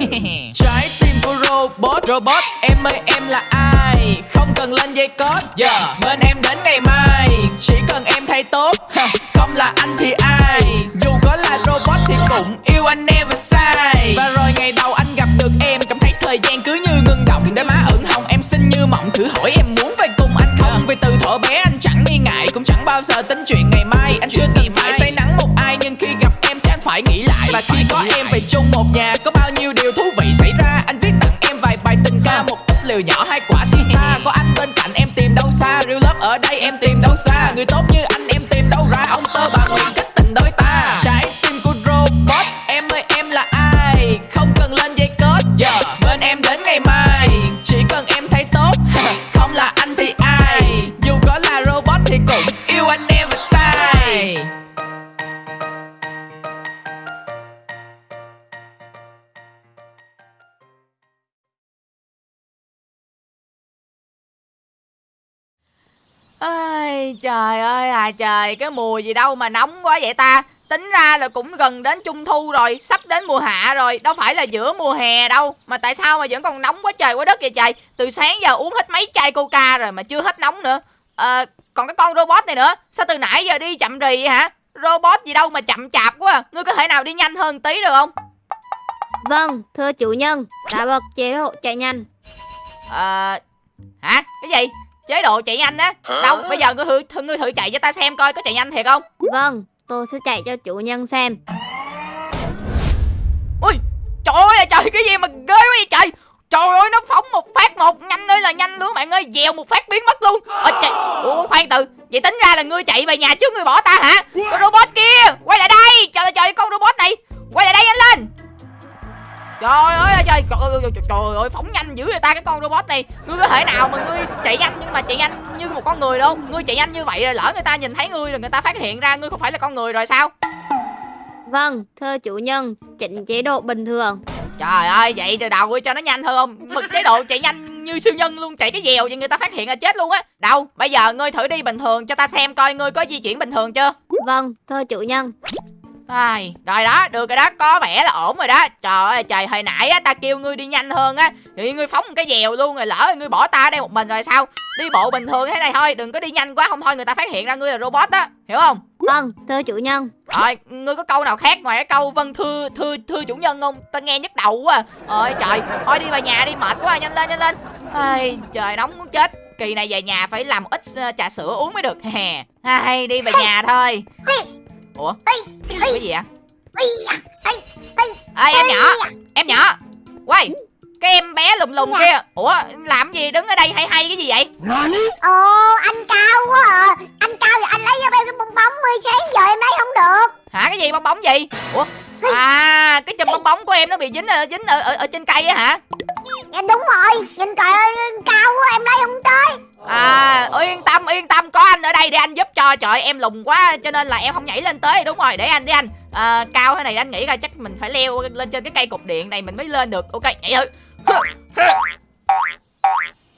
Trái tim của robot Robot em ơi em là ai? Không cần lên dây code yeah. Bên em đến ngày mai. Chỉ cần em thay tốt Không là anh thì ai? Dù có là robot thì cũng yêu anh never sai Và rồi ngày đầu anh gặp được em Cảm thấy thời gian cứ như ngưng động. Đôi má ửng hồng em xinh như mộng. Thử hỏi em muốn về cùng anh không? Vì từ thuở bé anh chẳng nghi ngại Cũng chẳng bao giờ tính chuyện ngày mai. Anh chưa từng phải say nắng một ai Nhưng khi gặp em chắc phải nghĩ lại. Và khi có em về chung một nhà Có liều nhỏ hai quả thiên ta à, Có anh bên cạnh em tìm đâu xa? Real love ở đây em tìm đâu xa? Người tốt như anh em tìm đâu ra? Trời ơi à trời Cái mùa gì đâu mà nóng quá vậy ta. Tính ra là cũng gần đến trung thu rồi Sắp đến mùa hạ rồi Đâu phải là giữa mùa hè đâu. Mà tại sao mà vẫn còn nóng quá trời quá đất vậy trời? Từ sáng giờ uống hết mấy chai coca rồi Mà chưa hết nóng nữa. À, Còn cái con robot này nữa Sao từ nãy giờ đi chậm rì vậy hả? Robot gì đâu mà chậm chạp quá à. Ngươi có thể nào đi nhanh hơn tí được không? Vâng, thưa chủ nhân, đã bật chế độ chạy nhanh. Ờ Hả? Cái gì Chế độ chạy nhanh á. Đâu bây giờ ngươi thử, thử, ngươi thử chạy cho ta xem coi có chạy nhanh thiệt không? Vâng, tôi sẽ chạy cho chủ nhân xem. Ui Trời ơi trời cái gì mà ghê quá vậy trời? Trời ơi nó phóng một phát một Nhanh ơi là nhanh luôn bạn ơi Dèo một phát biến mất luôn. Ôi trời Ủa khoan từ Vậy tính ra là ngươi chạy về nhà trước ngươi bỏ ta hả? Con robot kia Quay lại đây Trời ơi trời con robot này Quay lại đây nhanh lên Trời ơi trời trời ơi, trời, trời ơi phóng nhanh dữ vậy ta cái con robot này Ngươi có thể nào mà ngươi chạy nhanh nhưng mà chạy nhanh như một con người đâu Ngươi chạy nhanh như vậy rồi lỡ người ta nhìn thấy ngươi rồi người ta phát hiện ra ngươi không phải là con người rồi sao Vâng, thưa chủ nhân, chỉnh chế độ bình thường. Trời ơi, vậy từ đầu cho nó nhanh hơn không? Bật chế độ chạy nhanh như siêu nhân luôn, chạy cái dèo vậy người ta phát hiện là chết luôn á. Đâu, bây giờ ngươi thử đi bình thường cho ta xem coi ngươi có di chuyển bình thường chưa? Vâng, thưa chủ nhân. Ai, rồi đó, được rồi đó, có vẻ là ổn rồi đó. Trời ơi, trời hồi nãy á ta kêu ngươi đi nhanh hơn á, thì ngươi phóng một cái dèo luôn rồi lỡ ngươi bỏ ta ở đây một mình rồi sao? Đi bộ bình thường thế này thôi, đừng có đi nhanh quá không thôi người ta phát hiện ra ngươi là robot á, hiểu không? Vâng, thưa chủ nhân. Rồi, ngươi có câu nào khác ngoài cái câu vâng thưa thưa thưa chủ nhân không? Ta nghe nhức đầu quá. À. Ôi trời, thôi đi về nhà đi mệt quá, nhanh lên nhanh lên. Ai, trời nóng muốn chết. Kỳ này về nhà phải làm ít ờ, trà sữa uống mới được. Hè. Ai, đi về nhà thôi. Ủa? Cái gì ạ? Ê em nhỏ, em nhỏ. Quay. Cái em bé lùm lùm kia. Ủa làm gì? Đứng ở đây hay hay cái gì vậy? Ồ anh cao quá à. Anh cao thì anh lấy cho em cái bong bóng đi sáng giờ em lấy không được. Hả cái gì bong bóng gì Ủa? À cái chùm bong bóng của em nó bị dính ở, dính ở, ở, ở trên cây á hả? Dạ đúng rồi. Nhìn trời ơi cao quá em lấy không tới À yên tâm yên tâm có anh ở đây để anh giúp cho. Trời em lùn quá cho nên là em không nhảy lên tới. Đúng rồi để anh đi anh. À, Cao thế này anh nghĩ là chắc mình phải leo lên trên cái cây cục điện này mình mới lên được. Ok nhảy thử.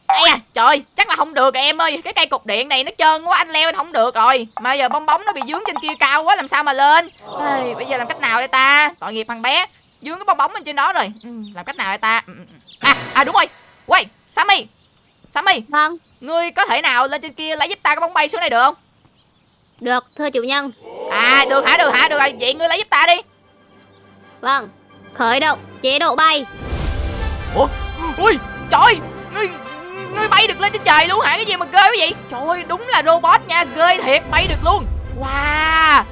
Ây à, trời chắc là không được em ơi. Cái cây cục điện này nó trơn quá anh leo anh không được rồi. Mà giờ bong bóng nó bị dướng trên kia cao quá làm sao mà lên? Ây, Bây giờ làm cách nào đây ta? Tội nghiệp thằng bé. Dướng cái bong bóng lên trên đó rồi. Ừ, Làm cách nào đây ta. Ừ, ừ, ừ. À à đúng rồi. Quay Sammy. Sammy. Vâng, Ngươi có thể nào lên trên kia lấy giúp ta cái bóng bay xuống đây được không? Được, thưa chủ nhân. À được hả được hả được rồi Vậy ngươi lấy giúp ta đi. Vâng, khởi động chế độ bay. Ủa? Ui trời. Ngươi Ngươi bay được lên trên trời luôn hả? Cái gì mà ghê quá vậy? Trời ơi đúng là robot nha. Ghê thiệt bay được luôn. Wow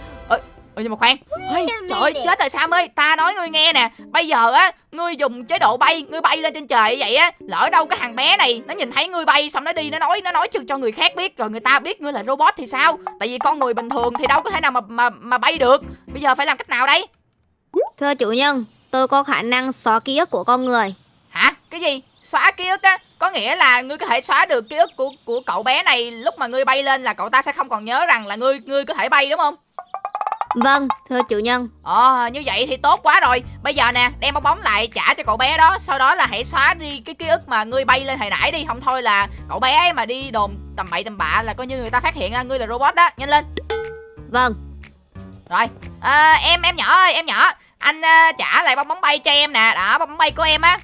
Ê, nhưng mà khoan Ê, Trời ơi chết rồi Sam ơi Ta nói ngươi nghe nè Bây giờ á Ngươi dùng chế độ bay Ngươi bay lên trên trời vậy á Lỡ đâu cái thằng bé này Nó nhìn thấy ngươi bay Xong nó đi Nó nói Nó nói cho, cho người khác biết Rồi người ta biết ngươi là robot thì sao Tại vì con người bình thường Thì đâu có thể nào mà mà, mà bay được Bây giờ phải làm cách nào đây Thưa chủ nhân, tôi có khả năng xóa ký ức của con người. Hả? Cái gì? Xóa ký ức á? Có nghĩa là ngươi có thể xóa được ký ức của của cậu bé này lúc mà ngươi bay lên là cậu ta sẽ không còn nhớ rằng là ngươi ngươi có thể bay đúng không? Vâng, thưa chủ nhân. Ờ như vậy thì tốt quá rồi. Bây giờ nè đem bong bóng lại trả cho cậu bé đó. Sau đó là hãy xóa đi cái ký ức mà ngươi bay lên hồi nãy đi. Không thôi là cậu bé ấy mà đi đồn tầm bậy tầm bạ là coi như người ta phát hiện ra ngươi là robot đó. Nhanh lên. Vâng, Rồi. À, em em nhỏ ơi em nhỏ. Anh ờ, trả lại bong bóng bay cho em nè. Đó bong bóng bay của em á.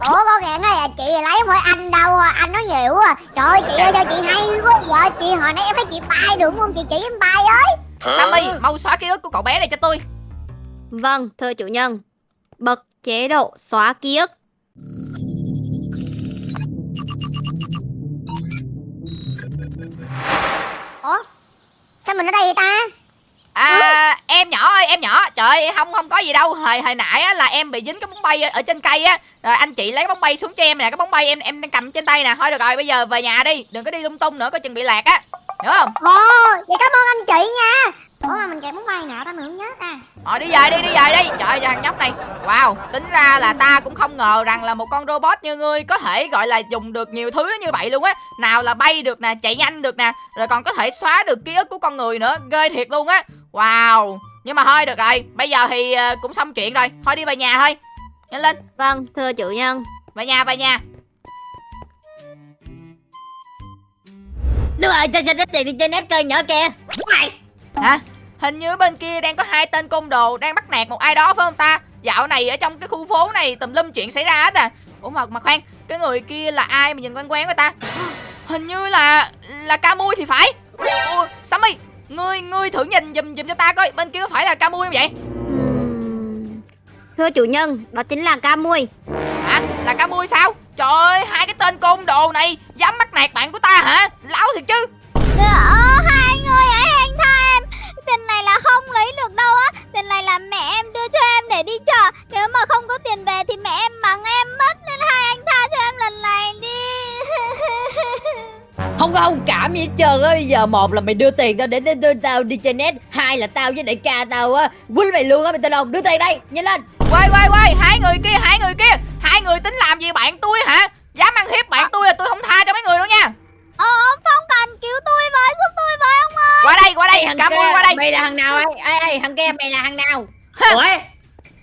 Ủa con gạn ơi chị lấy mỗi anh đâu à, anh nói nhiều à trời ơi chị ơi cho chị hay quá. Vợ chị hồi nãy em thấy chị bay được không? Chị chỉ em bay ơi sammy mau xóa ký ức của cậu bé này cho tôi. Vâng, thưa chủ nhân. Bật chế độ xóa ký ức. ủa? Sao mình ở đây vậy ta? À em nhỏ ơi em nhỏ. Trời ơi không không có gì đâu. Hồi hồi nãy á, là em bị dính cái bóng bay ở trên cây á. Rồi anh chị lấy cái bóng bay xuống cho em nè. Cái bóng bay em em đang cầm trên tay nè. Thôi được rồi bây giờ về nhà đi. Đừng có đi lung tung nữa coi chừng bị lạc á Hiểu không? Ồ vậy cảm ơn anh chị nha. Ủa mà mình kẹp muốn bay nào ta mình không nhớ ta. Rồi đi về đi đi về đi. Trời ơi thằng nhóc này. Wow tính ra là ta cũng không ngờ rằng là một con robot như ngươi Có thể gọi là dùng được nhiều thứ như vậy luôn á. Nào là bay được nè chạy nhanh được nè Rồi còn có thể xóa được ký ức của con người nữa. Ghê thiệt luôn á. Wow Nhưng mà thôi được rồi. Bây giờ thì ờ, cũng xong chuyện rồi. Thôi đi về nhà thôi. Nhanh lên. Vâng, thưa chủ nhân. Về nhà về nhà Đúng rồi, cho xin ít tiền đi chơi net cơ nhỏ kìa Mày. Hả? Hình như bên kia đang có hai tên côn đồ Đang bắt nạt một ai đó phải không ta? Dạo này ở trong cái khu phố này tùm lum chuyện xảy ra hết à. Ủa mà, mà khoan Cái người kia là ai mà nhìn quen quen với ta? Hình như là Là ca mui thì phải. Ủa, Sammy Ngươi ngươi thử nhìn giùm giùm cho ta coi Bên kia có phải là ca mui không vậy? Thưa chủ nhân, đó chính là ca mui. Hả? Là ca mui sao Trời ơi hai cái tên côn đồ này Dám bắt nạt bạn của ta hả? Láo thiệt chứ. Ờ hai ơi hãy anh tha em. Tiền này là không lấy được đâu á. Tiền này là mẹ em đưa cho em để đi chợ. Nếu mà không có tiền về thì mẹ em mắng em mất nên hai anh tha cho em lần này đi. Không có thông cảm gì hết trơn á. Bây giờ một là mày đưa tiền tao để, để tao đi chơi net Hai là tao với đại ca tao á. Quýnh mày luôn á mày tên không? Đưa tiền đây nhanh lên. Quay quay quay. Hai người kia hai người kia. Hai người tính làm gì bạn tôi hả? Dám ăn hiếp bạn tôi là tôi không tha cho mấy người đâu nha. Ờ phong cần cứu tôi với giúp tôi với ông ơi Qua đây qua đây. Thằng Ca kia, mui qua đây. Mày là thằng nào ấy? Ê ê thằng kia mày là thằng nào? Ủa?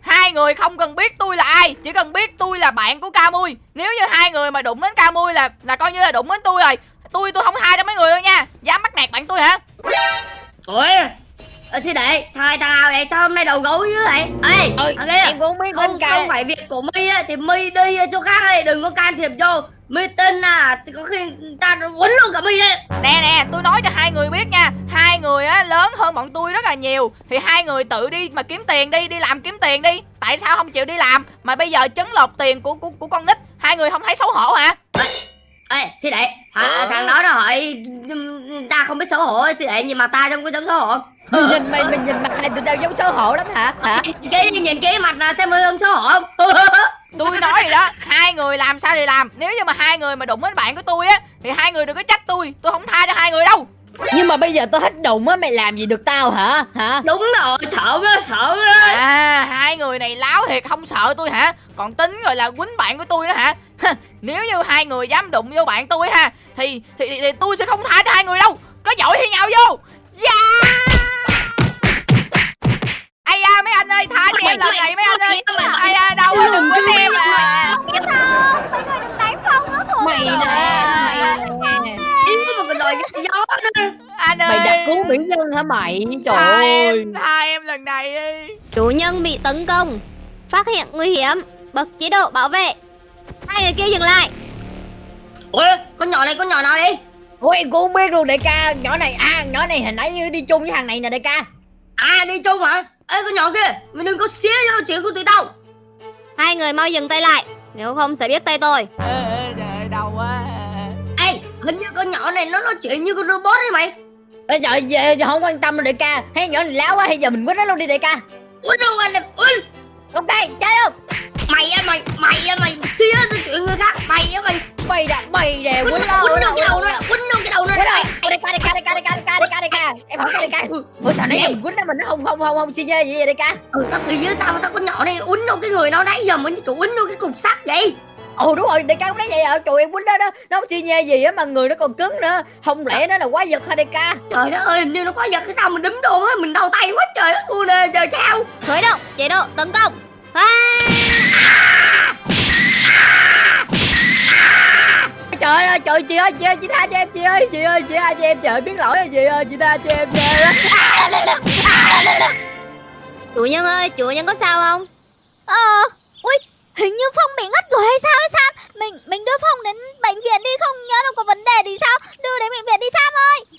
Hai người không cần biết tôi là ai Chỉ cần biết tôi là bạn của ca mui. Nếu như hai người mà đụng đến ca mui là là coi như là đụng đến tôi rồi Tôi tôi không tha cho mấy người đâu nha. Dám bắt nạt bạn tôi hả? Ủa Ờ, sư đệ, thằng thằng nào vậy? Sao hôm nay đầu gấu dữ vậy? Ê, Ơi, thằng kia, em cũng không biết không, phải việc của My á, thì My đi chỗ khác ấy, đừng có can thiệp vô. My tin à, thì có khi ta quấn luôn cả My đấy. Nè nè tôi nói cho hai người biết nha Hai người á lớn hơn bọn tôi rất là nhiều Thì hai người tự đi mà kiếm tiền đi Đi làm kiếm tiền đi Tại sao không chịu đi làm Mà bây giờ chấn lột tiền của của, của con nít Hai người không thấy xấu hổ hả Ê, sư đệ, thằng, thằng đó nó hỏi ta không biết xấu hổ, sư đệ nhìn mặt ta trông có giống xấu hổ. Mày nhìn mày mày nhìn mặt hai tụi tao giống xấu hổ lắm hả? Hả? Nhìn cái nhìn cái mặt là xem không xấu hổ không? Tôi nói rồi đó Hai người làm sao thì làm. Nếu như mà hai người mà đụng đến bạn của tôi á Thì hai người đừng có trách tôi Tôi không tha cho hai người đâu. Nhưng mà bây giờ tôi hết đụng á mày làm gì được tao hả? Hả? Đúng rồi, sợ đó, sợ đó. À hai người này láo thiệt không sợ tôi hả? Còn tính rồi là quýnh bạn của tôi đó hả Nếu như hai người dám đụng vô bạn tôi ha Thì thì, thì, thì tôi sẽ không tha cho hai người đâu Có giỏi thì nhào vô Yeah Ây da mấy anh ơi tha cho em lần này mấy anh ơi Ây da đâu rồi đừng quýnh em à mấy người đừng đánh phong nó thuộc mày rồi. nè mày cái gió nữa. Anh ơi mày đặt cứu mỹ nhân hả mày trời tha ơi em, tha em lần này đi Chủ nhân bị tấn công. Phát hiện nguy hiểm. Bật chế độ bảo vệ. Hai người kia dừng lại. Ủa, con nhỏ này, con nhỏ nào vậy? ôi em cũng không biết luôn đại ca nhỏ này à nhỏ này hồi nãy như đi chung với thằng này nè đại ca À, đi chung hả? Ê, con nhỏ kia, mày đừng có xía vô chuyện của tụi tao. Hai người mau dừng tay lại. Nếu không sẽ biết tay tôi. Ê, ê, Trời đau quá Ê, hình như con nhỏ này nó nói chuyện như con robot ấy mày. Ê, trời giờ giờ không quan tâm đâu đại ca hay nhỏ này láo quá hay giờ mình quýnh nó luôn đi đại ca Ui đâu anh này, ui. ok chơi luôn Mày á, mày, mày á, mày xía vô chuyện người khác. Mày á, mày. mày đã mày nè Quýnh quýnh nó, nó quýnh nó cái đầu nó, quýnh nó cái đầu nó. quýnh Mày, nó đại ca đại ca đại ca đại ca đại ca đại ca đại ca em hỏi đại ca ủa sao nãy mình quýnh nó mình nó không không không không xi nhê gì vậy đại ca Ừ, tao kỳ với tao sao con nhỏ này uốn vô cái người nó nãy giờ mình kiểu uốn vô cái cục sắt vậy. ồ đúng rồi đại ca cũng nói vậy à trời em quýnh nó đó nó xi nhê gì á mà người nó còn cứng nữa không lẽ nó là quái vật hả đại ca Trời đất ơi, hình như nó có giật cái sao mình đấm đồn á, mình đau tay quá trời đất luôn nè, trời sao? Khởi động chế độ tấn công. Trời ơi trời chị ơi chị ơi chị tha cho em chị ơi chị ơi chị tha cho em trời biết lỗi rồi chị ơi chị tha cho em nha Chủ nhân ơi, chủ nhân có sao không? Ờ, ui, hình như Phong bị ngất rồi hay sao hay Sam? Mình mình đưa Phong đến bệnh viện đi, không nhớ đâu có vấn đề gì sao? Đưa đến bệnh viện đi Sam ơi. À,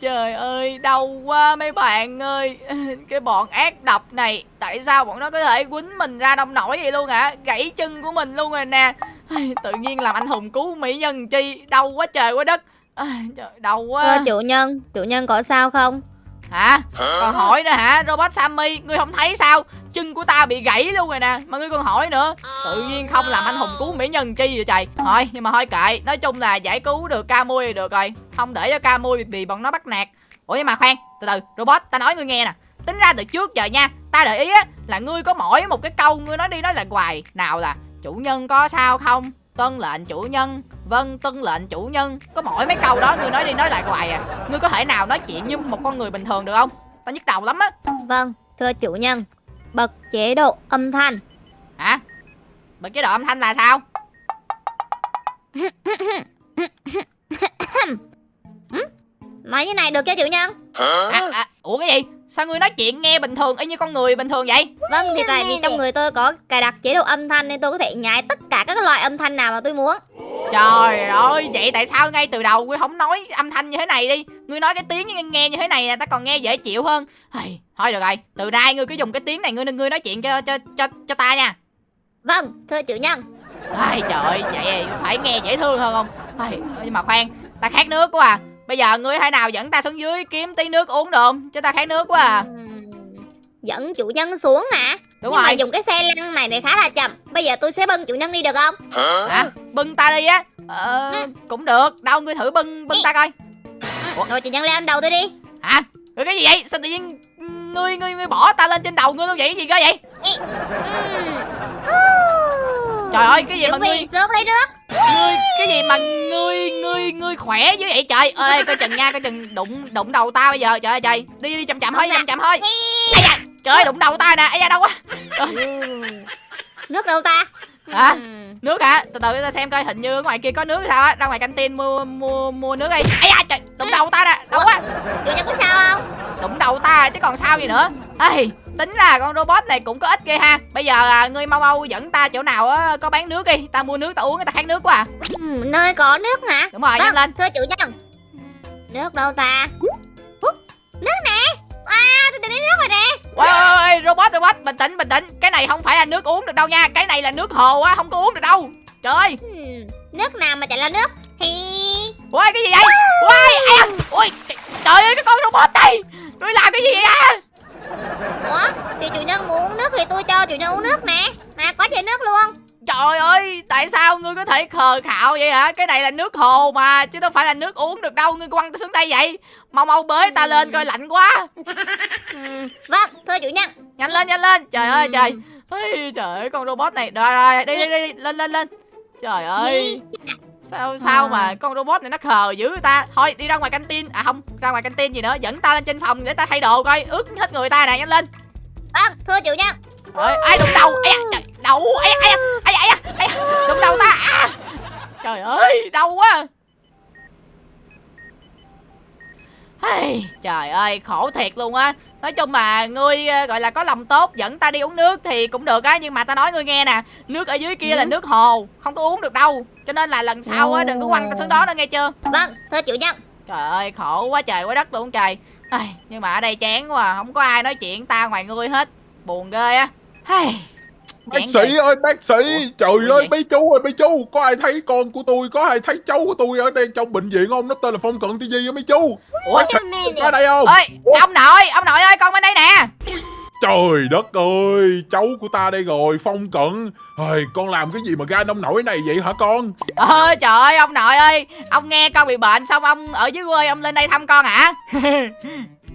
Trời ơi, đau quá mấy bạn ơi. Cái bọn ác độc này Tại sao bọn nó có thể quýnh mình ra đông nổi vậy luôn hả? Gãy chân của mình luôn rồi nè. Tự nhiên làm anh hùng cứu mỹ nhân chi Đau quá trời quá đất. Trời đau Thưa quá chủ nhân, chủ nhân có sao không? Hả? Còn hỏi nữa hả? Robot Sammy Ngươi không thấy sao? Chân của ta bị gãy luôn rồi nè. Mà ngươi còn hỏi nữa. Tự nhiên không làm anh hùng cứu mỹ nhân chi vậy trời. Thôi nhưng mà thôi kệ. Nói chung là giải cứu được ca mui được rồi. Không để cho ca mui bị, bị bọn nó bắt nạt. Ủa nhưng mà khoan Từ từ. Robot ta nói ngươi nghe nè. Tính ra từ trước giờ nha Ta để ý á Là ngươi có mỗi một cái câu Ngươi nói đi nói lại hoài. Nào là Chủ nhân có sao không Tuân lệnh chủ nhân. Vâng tuân lệnh chủ nhân. Có mỗi mấy câu đó Ngươi nói đi nói lại hoài à. Ngươi có thể nào nói chuyện như một con người bình thường được không? Ta nhức đầu lắm á. Vâng, thưa chủ nhân. Bật chế độ âm thanh. Hả? Bật chế độ âm thanh là sao? Nói như này được chưa chủ nhân? à, à, Ủa cái gì Sao ngươi nói chuyện nghe bình thường y như con người bình thường vậy? Vâng, thì tại vì trong người tôi có cài đặt chế độ âm thanh nên tôi có thể nhái tất cả các loại âm thanh nào mà tôi muốn. Trời ơi Vậy tại sao ngay từ đầu ngươi không nói âm thanh như thế này đi? Ngươi nói cái tiếng nghe, nghe như thế này là ta còn nghe dễ chịu hơn. Hây, Thôi được rồi Từ nay ngươi cứ dùng cái tiếng này Ngươi ngươi nói chuyện cho cho cho cho ta nha. Vâng, thưa chủ nhân. Ai trời ơi, vậy phải nghe dễ thương hơn không? Ai, Nhưng mà khoan Ta khát nước quá à Bây giờ ngươi hay nào dẫn ta xuống dưới kiếm tí nước uống được không? Cho ta khát nước quá à. Dẫn chủ nhân xuống hả? Đúng Nhưng mà rồi. dùng cái xe lăn này này khá là chậm. Bây giờ tôi sẽ bưng chủ nhân đi được không? Hả? Bưng ta đi á? Ờ cũng được. Đâu ngươi thử bưng bưng ta coi. Ừ, Rồi chủ nhân leo lên đầu tôi đi. Hả? Rồi cái gì vậy? Sao tự nhiên Ngươi ngươi ngươi bỏ ta lên trên đầu ngươi luôn vậy? Cái gì cơ vậy? Ừm. Trời ơi cái gì mà Chuẩn bị ngươi xuống lấy nước. Ngươi cái gì mà ngươi ngươi ngươi khỏe dữ vậy trời? Ơi coi chừng nha coi chừng đụng đụng đầu ta bây giờ. Trời ơi trời. Đi đi chậm chậm thôi chậm chậm thôi Ây da, trời ơi đụng đầu ta nè. Ấy da đâu quá. Nước đâu ta? Hả? Ừm. nước hả? Từ từ ta xem coi hình như ở ngoài kia có nước sao á. Ra ngoài canh tin mua mua mua nước đi. Ấy da trời đụng đầu ta nè. Đâu quá. Chủ nhân có sao không? đụng đầu ta chứ còn sao gì nữa. Ê tính ra con robot này cũng có ích ghê ha bây giờ à, ngươi mau mau dẫn ta chỗ nào á có bán nước đi ta mua nước ta uống ta khát nước quá à Ừm, nơi có nước hả? đúng rồi Vâng, nhanh lên Thưa chủ nhân. Nước đâu ta? Nước nè. À, tôi tìm thấy nước rồi nè. Ôi, ôi, ôi, robot robot bình tĩnh bình tĩnh cái này không phải là nước uống được đâu nha cái này là nước hồ á không có uống được đâu trời ơi Ừm, nước nào mà chạy là nước? Hi. ui cái gì vậy ai à ui trời- trời ơi cái con robot này tôi làm cái gì vậy à Ủa, thì chủ nhân muốn uống nước thì tôi cho chủ nhân uống nước nè. Nè, có chai nước luôn. trời ơi tại sao ngươi có thể khờ khạo vậy hả? Cái này là nước hồ mà chứ đâu phải là nước uống được đâu. Ngươi quăng xuống đây vậy? Mau mau bới ta lên coi lạnh quá. Ừm, vâng, thưa chủ nhân. nhanh lên nhanh lên. Trời ơi Ừm. trời. Ây, trời ơi con robot này. Rồi rồi đi đi đi, lên lên lên. Trời ơi. Sao sao À. mà con robot này nó khờ dữ ta? Thôi đi ra ngoài canh tin à không ra ngoài canh tin gì nữa. Dẫn ta lên trên phòng để ta thay đồ coi. Ướt hết người ta nè nhanh lên. Vâng, thưa chủ nhân. Rồi ai đụng đầu. Ai da, trời, đầu ai ai ai ai ai đụng đầu ta. À. trời ơi đau quá. Hey, trời ơi khổ thiệt luôn á. Nói chung mà ngươi ờ, gọi là có lòng tốt dẫn ta đi uống nước thì cũng được á. Nhưng mà ta nói ngươi nghe nè Nước ở dưới kia là Ừ. nước hồ Không có uống được đâu. Cho nên là lần sau á đừng có quăng ta xuống đó nữa nghe chưa? Vâng, thưa chủ nhân. Trời ơi khổ quá trời quá đất luôn trời. Ai, Nhưng mà ở đây chán quá à. Không có ai nói chuyện ta ngoài ngươi hết. Buồn ghê á Bác sĩ ơi bác sĩ Trời Ủa ơi mấy chú ơi mấy chú Có ai thấy con của tôi Có ai thấy cháu của tôi ở đây trong bệnh viện không? Nó tên là Phong Cận TV á mấy chú. Ủa Bác sĩ có ở đây không? Ơi ông nội ông nội ơi con bên đây nè. Trời đất ơi Cháu của ta đây rồi Phong Cận. Ơi, Con làm cái gì mà ra nông nổi này vậy hả con? Ờ trời ơi ông nội ơi Ông nghe con bị bệnh xong ông ở dưới quê ông lên đây thăm con hả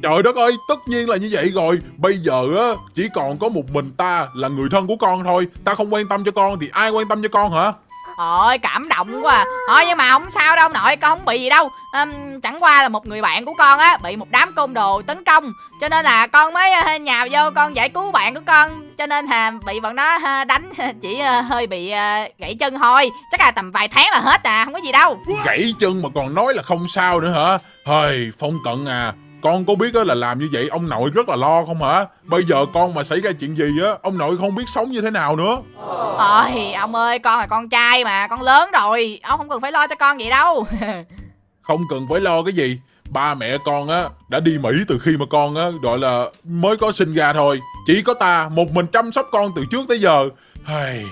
Trời đất ơi tất nhiên là như vậy rồi. Bây giờ á Chỉ còn có một mình ta Là người thân của con thôi. Ta không quan tâm cho con Thì ai quan tâm cho con hả? Ôi cảm động quá à. Thôi nhưng mà không sao đâu nội Con không bị gì đâu. Ừm, Chẳng qua là một người bạn của con á Bị một đám côn đồ tấn công. Cho nên là con mới ờ, nhào vô con giải cứu bạn của con. Cho nên là bị bọn nó ờ, đánh Chỉ ờ, hơi bị gãy chân thôi. Chắc là tầm vài tháng là hết à Không có gì đâu. Gãy chân mà còn nói là không sao nữa hả? Hơi, Phong Cận à, con có biết á là làm như vậy ông nội rất là lo không hả? Bây giờ con mà xảy ra chuyện gì á, ông nội không biết sống như thế nào nữa. Ôi ông ơi con là con trai mà Con lớn rồi Ông không cần phải lo cho con vậy đâu Không cần phải lo cái gì. Ba mẹ con á đã đi Mỹ từ khi mà con á gọi là mới có sinh ra thôi. Chỉ có ta một mình chăm sóc con từ trước tới giờ. Hay,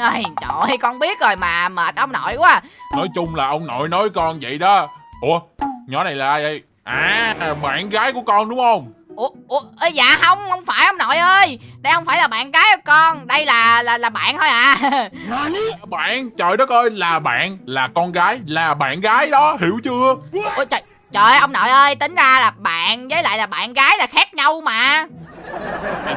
Ôi, Trời ơi con biết rồi mà Mệt ông nội quá nói chung là ông nội nói con vậy đó. Ủa, nhỏ này là ai vậy? À, bạn gái của con đúng không? Ủa, ủa ê, dạ không không phải ông nội ơi. Đây không phải là bạn gái của con đây là là là bạn thôi à. Bạn, trời đất ơi, là bạn, là con gái, là bạn gái đó, hiểu chưa? ôi trời trời ơi ông nội ơi tính ra là bạn với lại là bạn gái là khác nhau mà.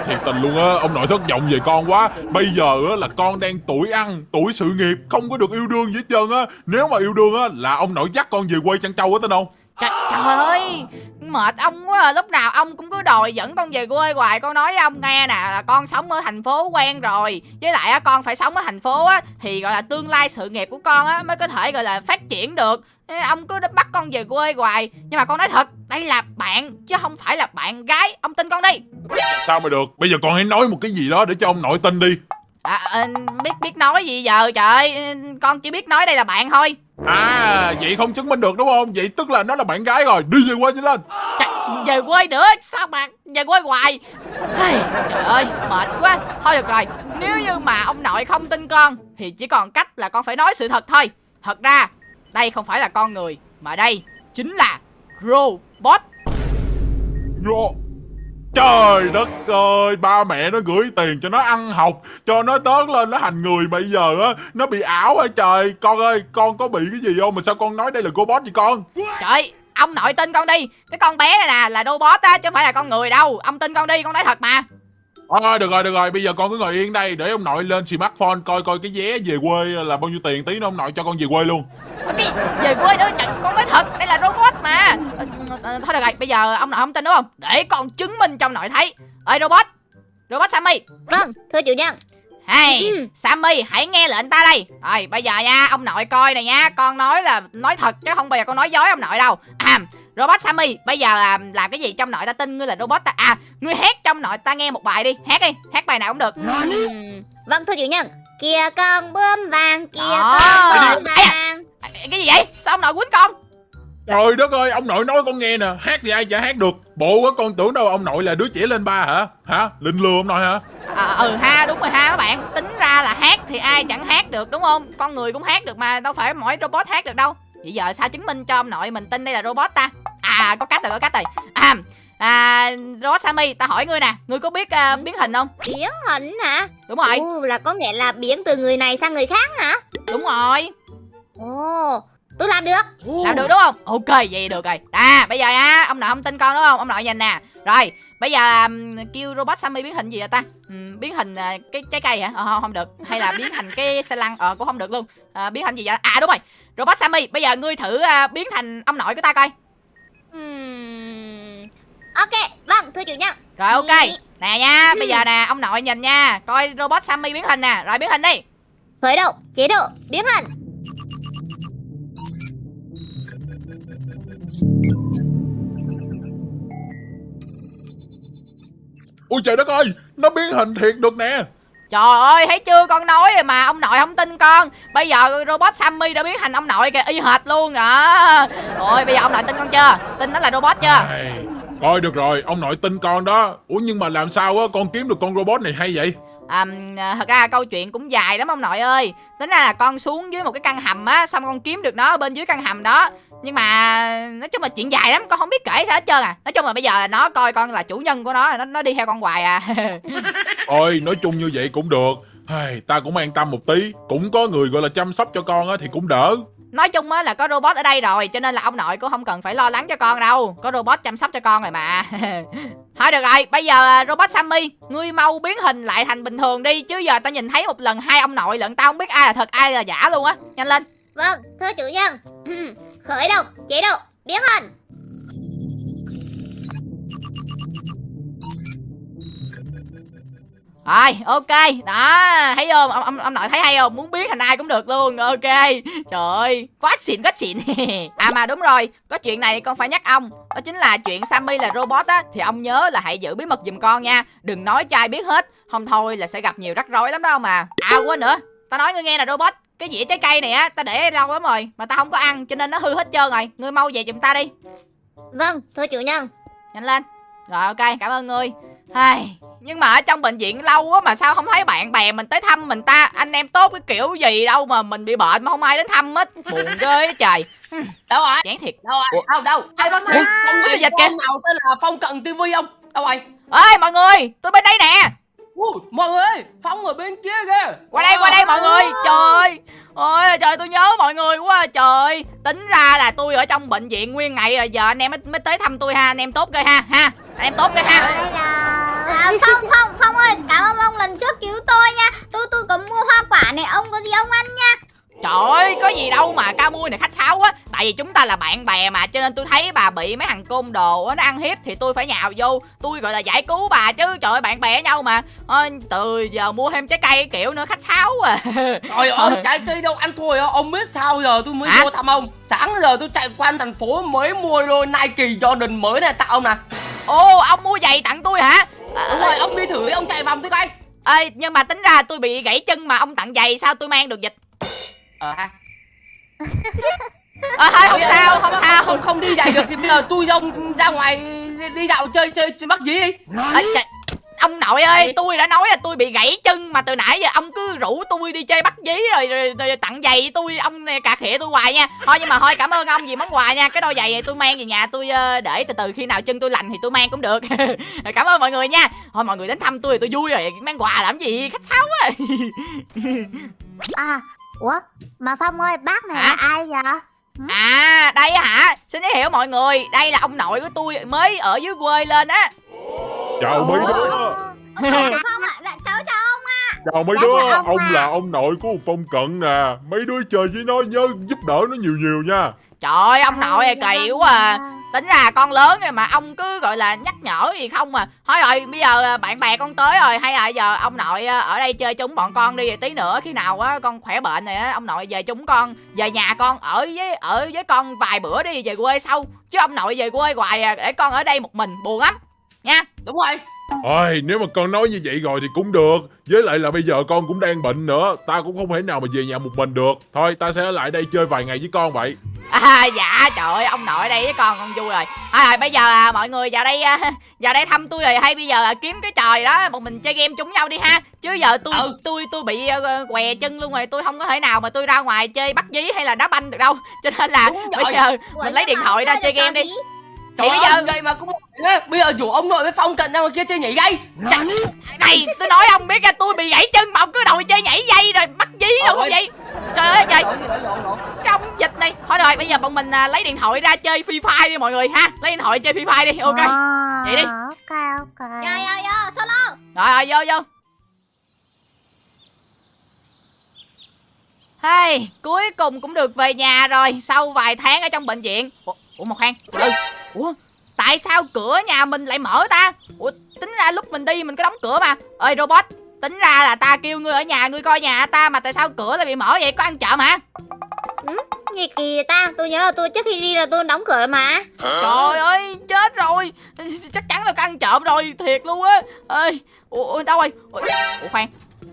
Thiệt tình luôn á, ông nội thất vọng về con quá. Bây giờ á là con đang tuổi ăn, tuổi sự nghiệp Không có được yêu đương gì hết trơn á. Nếu mà yêu đương á là ông nội dắt con về quê chăn trâu á tin không trời, trời ơi mệt ông quá à. lúc nào ông cũng cứ đòi dẫn con về quê hoài. Con nói với ông nghe nè là con sống ở thành phố quen rồi. Với lại á con phải sống ở thành phố á thì gọi là tương lai sự nghiệp của con á mới có thể gọi là phát triển được. Ông cứ bắt con về quê hoài. Nhưng mà con nói thật đây là bạn chứ không phải là bạn gái. Ông tin con đi. Sao mà được, bây giờ con hãy nói một cái gì đó để cho ông nội tin đi. À, à, biết biết nói gì giờ trời? Con chỉ biết nói đây là bạn thôi À, vậy không chứng minh được đúng không? Vậy tức là nó là bạn gái rồi, đi về quê nhanh lên. Trời, về quê nữa? Sao mà về quê hoài? Trời ơi mệt quá. Thôi được rồi nếu như mà ông nội không tin con thì chỉ còn cách là con phải nói sự thật thôi. Thật ra đây không phải là con người mà đây chính là robot. Vô. Trời đất ơi, ba mẹ nó gửi tiền cho nó ăn học Cho nó tớt lên nó thành người Bây giờ á, nó bị ảo hả trời. Con ơi, con có bị cái gì không? Mà sao con nói đây là robot vậy con? Trời ông nội tin con đi. Cái con bé này nè là robot á chứ không phải là con người đâu. Ông tin con đi con nói thật mà. Thôi được rồi, được rồi, bây giờ con cứ ngồi yên đây. Để ông nội lên smartphone coi coi cái vé về quê là bao nhiêu tiền Tí nữa ông nội cho con về quê luôn. Cái về quê nữa trời con nói thật đây là robot mà. Ờ, ờ, thôi được rồi. Bây giờ ông nội không tin đúng không? Để con chứng minh cho ông nội thấy. Ơi robot. Robot sammy. Vâng, thưa chủ nhân. hay Ừ. sammy hãy nghe lệnh ta đây. Rồi bây giờ nha ông nội coi này nha. Con nói là nói thật chứ không bao giờ con nói dối ông nội đâu. À robot sammy bây giờ à, làm cái gì trong nội ta tin ngươi là robot ta? À ngươi hát trong nội ta nghe một bài đi. Hát đi hát bài nào cũng được. Ừm, Vâng, thưa chủ nhân. Kia con bướm vàng, kia Đó. con bướm vàng. À, cái gì vậy? Sao ông nội quýnh con? Trời đất ơi, ông nội nói con nghe nè. Hát thì ai chả hát được. Bộ á con tưởng đâu ông nội là đứa trẻ lên ba hả? Hả, linh lừa ông nội hả? À, ừ ha đúng rồi ha các bạn. Tính ra là hát thì ai chẳng hát được đúng không? Con người cũng hát được mà đâu phải mỗi robot hát được đâu vậy giờ sao chứng minh cho ông nội mình tin đây là robot ta? À có cách rồi có cách rồi. À, à robot sammy ta hỏi ngươi nè. Ngươi có biết à, biến hình không? Biến hình hả? đúng rồi. Ồ, là có nghĩa là biến từ người này sang người khác hả? đúng rồi. Ồ, tôi làm được. làm được đúng không? Ok vậy được rồi. À bây giờ nha ông nội không tin con đúng không? Ông nội nhìn nè. Rồi bây giờ um, kêu robot sammy biến hình gì vậy ta? Ừm, biến hình à, cái trái cây hả? Ờ, không, không được. Hay là biến thành cái xe lăn? Ờ cũng không được luôn. À, biến thành gì vậy? À đúng rồi robot sammy bây giờ ngươi thử à, biến thành ông nội của ta coi. Ừm, Ok, vâng, thưa chủ nhân. rồi ok. Nè nha bây giờ nè ông nội nhìn nha. Coi robot sammy biến hình nè. Rồi biến hình đi. Khởi động, chế độ, biến hình. Ôi trời đất ơi, nó biến hình thiệt được nè Trời ơi, thấy chưa? Con nói rồi mà ông nội không tin con. Bây giờ robot Sammy đã biến thành ông nội kìa, y hệt luôn à. đó Rồi bây giờ ông nội tin con chưa? Tin nó là robot chưa? Thôi được rồi, ông nội tin con đó. Ủa nhưng mà làm sao á, con kiếm được con robot này hay vậy? À, Thật ra câu chuyện cũng dài lắm ông nội ơi. Tính ra là con xuống dưới một cái căn hầm á Xong con kiếm được nó ở bên dưới căn hầm đó. Nhưng mà nói chung là chuyện dài lắm Con không biết kể sao hết trơn à. Nói chung là bây giờ là nó coi con là chủ nhân của nó Nó, nó đi theo con hoài à. Thôi, nói chung như vậy cũng được. Ai, Ta cũng an tâm một tí. Cũng có người gọi là chăm sóc cho con á thì cũng đỡ. Nói chung á là có robot ở đây rồi Cho nên là ông nội cũng không cần phải lo lắng cho con đâu. Có robot chăm sóc cho con rồi mà Thôi được rồi, bây giờ à, robot Sammy, ngươi mau biến hình lại thành bình thường đi chứ giờ tao nhìn thấy một lần hai ông nội lận tao không biết ai là thật ai là giả luôn á. Nhanh lên. Vâng, thưa chủ nhân. Khởi động, chế độ, biến hình. Rồi, ok. Đó, thấy không? Ông, ông, ông nội thấy hay không? Muốn biến thành ai cũng được luôn. Ok. Trời ơi, quá xịn, quá xịn. à mà đúng rồi, có chuyện này con phải nhắc ông. Đó chính là chuyện Sammy là robot á. Thì ông nhớ là hãy giữ bí mật giùm con nha. Đừng nói cho ai biết hết. Không thôi là sẽ gặp nhiều rắc rối lắm đâu mà. À quên nữa. Tao nói ngươi nghe là robot. Cái dĩa trái cây này á, tao để lâu lắm rồi. Mà tao không có ăn cho nên nó hư hết trơn rồi. Ngươi mau về giùm ta đi. Vâng, thưa chủ nhân. Nhanh lên. Rồi ok, cảm ơn ngươi. Ai, nhưng mà ở trong bệnh viện lâu quá mà sao không thấy bạn bè mình tới thăm mình ta? Anh em tốt cái kiểu gì đâu mà mình bị bệnh mà không ai đến thăm hết. Buồn ghê á trời. Đâu rồi Chán thiệt. Đâu rồi đâu đâu? Ai bác sĩ? Phong Cái gì dịch kìa. nào tên là phong cận tivi không? Đâu rồi ơi mọi người tôi bên đây nè. Ui, mọi người ơi phong ở bên kia kìa. Qua đây qua đây mọi người. Trời ơi Ôi trời tôi nhớ mọi người quá à, trời. Tính ra là tôi ở trong bệnh viện nguyên ngày rồi Giờ anh em mới, mới tới thăm tôi ha. Anh em tốt ghê ha ha. Anh em tốt ghê ha À, Phong, Phong, Phong ơi, cảm ơn ông lần trước cứu tôi nha. Tôi tôi có mua hoa quả này, ông có gì ông ăn nha. Trời ơi, có gì đâu mà ca mui này khách sáo quá. Tại vì chúng ta là bạn bè mà Cho nên tôi thấy bà bị mấy thằng côn đồ á, nó ăn hiếp Thì tôi phải nhào vô. Tôi gọi là giải cứu bà chứ. Trời ơi, bạn bè nhau mà. Ôi, Từ giờ mua thêm trái cây kiểu nữa khách sáo à. Trời ơi, trái cây đâu ăn thôi Ông biết sao giờ tôi mới Hả? vô thăm ông? Sáng giờ tôi chạy quanh thành phố mới mua đôi Nike Jordan mới này tặng ông nè. Ồ, ông mua giày tặng tôi hả à, Đúng rồi, ông đi thử đi, ông chạy vòng tôi coi. Ê, nhưng mà tính ra tôi bị gãy chân mà ông tặng giày sao tôi mang được dịch? Ờ ha. À, thôi không sao không sao. Không không đi dạy được thì bây giờ tôi với ông ra ngoài đi, đi dạo chơi chơi chơi bắt dí đi. Ê, trời, ông nội ơi tôi đã nói là tôi bị gãy chân mà từ nãy giờ ông cứ rủ tôi đi chơi bắt dí rồi, rồi, rồi tặng giày tôi ông cà khịa tôi hoài nha. Thôi nhưng mà thôi cảm ơn ông vì món quà nha. Cái đôi giày này tôi mang về nhà tôi ờ, để từ từ khi nào chân tôi lành thì tôi mang cũng được. Cảm ơn mọi người nha. Thôi mọi người đến thăm tôi thì tôi vui rồi. Mang quà làm gì? Khách sáo quá. À, ủa, mà Phong ơi, bác này Hả? là ai vậy? à đây á hả? Xin giới thiệu mọi người. Đây là ông nội của tôi mới ở dưới quê lên á Chào mấy đứa. Ạ, dạ cháu chào ông ạ. Chào mấy đứa. ông Ông là ông nội của Phong Cận nè. Mấy đứa chơi với nó nhớ giúp đỡ nó nhiều nhiều nha. Trời ơi ông nội này kỳ quá à tính ra con lớn rồi mà ông cứ gọi là nhắc nhở gì không à. Thôi rồi bây giờ à, bạn bè con tới rồi. Hay là giờ ông nội à, ở đây chơi chung bọn con đi tí nữa khi nào á con khỏe bệnh này á ông nội về chung con về nhà con ở với ở với con vài bữa đi về quê sau. Chứ ông nội về quê hoài à, để con ở đây một mình buồn lắm nha. Đúng rồi. Ôi nếu mà con nói như vậy rồi thì cũng được. Với lại là bây giờ con cũng đang bệnh nữa. Ta cũng không thể nào mà về nhà một mình được. Thôi ta sẽ ở lại đây chơi vài ngày với con vậy. À dạ trời ơi ông nội ở đây với con con vui rồi. À, rồi bây giờ à, mọi người vào đây à, vào đây thăm tôi rồi. Hay bây giờ à, kiếm cái trò gì đó bọn mình chơi game chung nhau đi ha. Chứ giờ tôi Ừ. tôi tôi bị à, què chân luôn rồi. Tôi không có thể nào mà tôi ra ngoài chơi bắt dí hay là đá banh được đâu. Cho nên là Đúng bây rồi. giờ mình lấy điện thoại ra chơi game đi Trời bây ơi, giờ- vậy mà cũng Bây giờ rủ ông nội với Phong Cận ra ngoài kia chơi nhảy dây. Này tôi nói ông biết ra tôi bị gãy chân mà ông cứ đòi chơi nhảy dây rồi bắt dí đâu Ôi. không vậy. Trời ơi trời. Ông dịch này. Thôi rồi bây giờ bọn mình à, lấy điện thoại ra chơi free fire đi mọi người ha. Lấy điện thoại chơi free fire đi ok. À, Vậy đi. Ok, ok. Yo, yo, yo, solo. Rồi rồi vô vô. Hey, cuối cùng cũng được về nhà rồi Sau vài tháng ở trong bệnh viện. Ủa, ủa một khoan từ từ. Ủa Tại sao cửa nhà mình lại mở ta? Ủa tính ra lúc mình đi mình có đóng cửa mà. Ơi robot Tính ra là ta kêu ngươi ở nhà ngươi coi nhà ta Mà tại sao cửa lại bị mở vậy? Có ăn trộm hả? Gì kỳ vậy ta? Tôi nhớ là tôi trước khi đi là tôi đóng cửa rồi mà. Trời ơi chết rồi. Chắc chắn là có ăn trộm rồi Thiệt luôn á. Ơi ủa, ủa đâu rồi? Ủa, ủa khoan.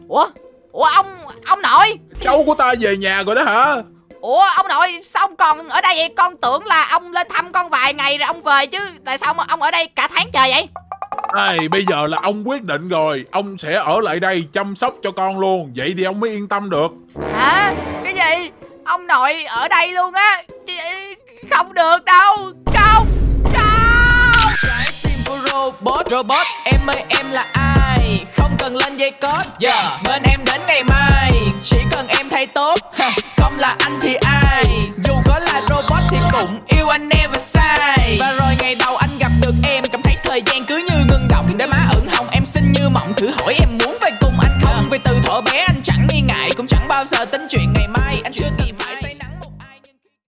Ủa Ủa ông ông nội. Cháu của ta về nhà rồi đó hả Ủa ông nội sao ông còn ở đây vậy? Con tưởng là ông lên thăm con vài ngày rồi ông về chứ. Tại sao ông ở đây cả tháng trời vậy? Ê, bây giờ là ông quyết định rồi. Ông sẽ ở lại đây chăm sóc cho con luôn. Vậy thì ông mới yên tâm được. Hả? Cái gì? Ông nội ở đây luôn á. Không được đâu robot Robot em ơi em là ai? Không cần lên dây cót yeah. Bên em đến ngày mai. Chỉ cần em thay tốt. Không là anh thì ai? Dù có là robot thì cũng yêu anh never sai Và rồi ngày đầu anh gặp được em Cảm thấy thời gian cứ như ngưng động. Để má ửng hồng em xinh như mộng. Thử hỏi em muốn về cùng anh không? Vì từ thuở bé anh chẳng nghi ngại Cũng chẳng bao giờ tính chuyện ngày mai. Anh chưa